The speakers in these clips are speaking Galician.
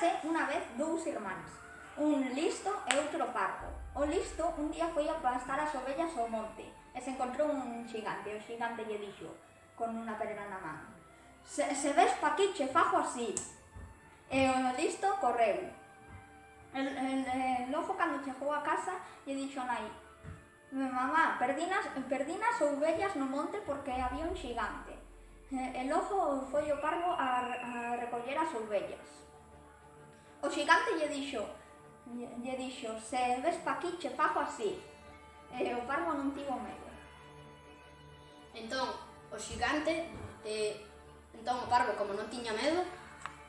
Érase unha vez dous irmáns, un listo e outro parco. O listo un día foi a pastar as ovellas ao monte e se encontrou un xigante. O xigante lle dixo, con unha pedra na man, se, se ves pa aquí che fajo así. E o listo correu. El, el, el lobo cando chegou a casa lle dixo a nai, mamá, perdinas, perdinas ovellas no monte porque había un xigante. El ojo foi o cargo a, a recoller as ovellas. O xigante lle dixo, lle dixo, se ves pa aquí che fago así. E o parvo non tivo medo. Entón, o xigante, eh, entón o parvo, como non tiña medo,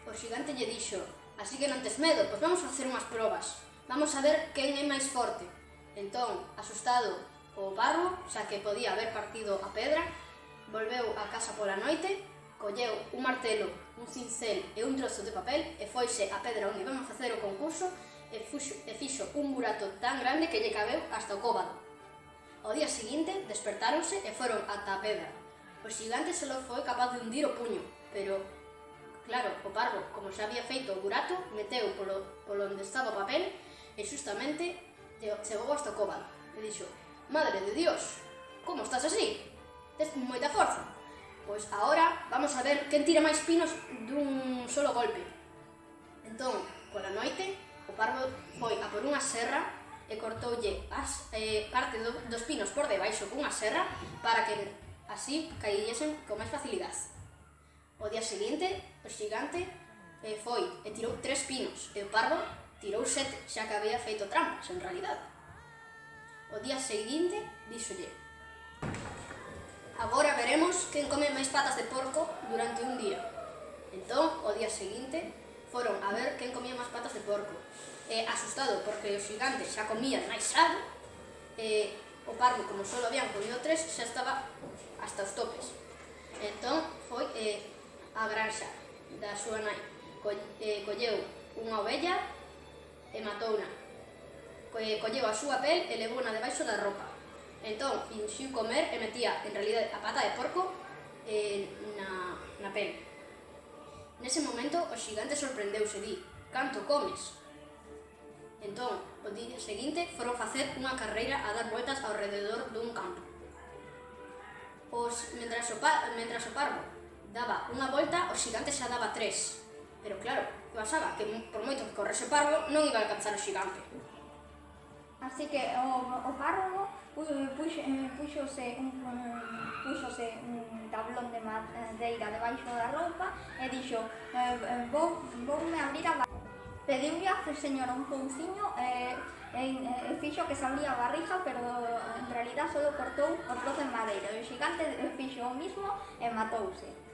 o xigante lle dixo, así que non tes medo, pois vamos a facer unhas probas. Vamos a ver quen é máis forte. Entón, asustado o parvo, xa que podía haber partido a pedra, volveu a casa pola noite colleu un martelo, un cincel e un trozo de papel e foise a pedra onde iban a facer o concurso e, fuxo, e fixo un burato tan grande que lle cabeu hasta o cóbado. Ao día seguinte despertáronse e foron ata a pedra. O xigante só foi capaz de hundir o puño, pero, claro, o parvo, como xa había feito o burato, meteu polo, polo onde estaba o papel e justamente chegou hasta o cóbado. E dixo, Madre de Dios, como estás así? Tes moita forza. Pois agora vamos a ver quen tira máis pinos dun solo golpe. Entón, pola noite, o parvo foi a por unha serra e cortoulle as, eh, parte do, dos pinos por debaixo cunha serra para que así caíllesen con máis facilidade. O día seguinte, o xigante eh, foi e tirou tres pinos e o parvo tirou sete, xa que había feito trampas en realidade. O día seguinte, díxolle, Agora veremos quen come máis patas de porco durante un día. Entón, o día seguinte, foron a ver quen comía máis patas de porco. E, asustado porque os gigantes xa comían máis sal, e, o parvo, como só habían comido tres, xa estaba hasta os topes. Entón, foi e, a granxa da súa nai. Co, e, colleu unha ovella e matouna. Co, colleu a súa pel e levou na debaixo da roupa. Entón, induxiu comer e metía, en realidade, a pata de porco eh, na, na pel. Nese momento, o xigante sorprendeuse e di, canto comes? Entón, o día seguinte, foron facer unha carreira a dar vueltas ao rededor dun campo. Os, mentras, o par, mentras o parvo daba unha volta, o xigante xa daba tres. Pero claro, que pasaba? Que por moito que correse o parvo, non iba a alcanzar o xigante. Así que o, o párroco, ui, puxo, eh, puxose un, puxose un tablón de madeira eh, debaixo da roupa e dixo eh, vou, vou me abrir a barriga. Pediulle a señora un pouciño e, e, e fixo que se abría a barriga, pero en realidad só cortou o trozo de madeira. O xigante fixo o mismo e matouse.